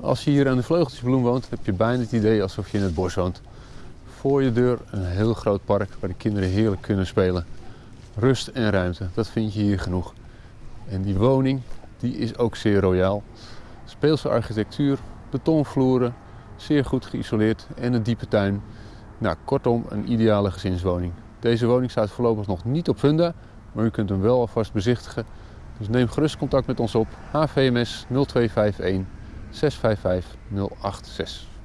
Als je hier aan de Vleugeltjesbloem woont, heb je bijna het idee alsof je in het bos woont. Voor je deur een heel groot park waar de kinderen heerlijk kunnen spelen. Rust en ruimte, dat vind je hier genoeg. En die woning, die is ook zeer royaal. Speelse architectuur, betonvloeren, zeer goed geïsoleerd en een diepe tuin. Nou, kortom, een ideale gezinswoning. Deze woning staat voorlopig nog niet op Funda, maar u kunt hem wel alvast bezichtigen. Dus neem gerust contact met ons op HVMS 0251 655 086.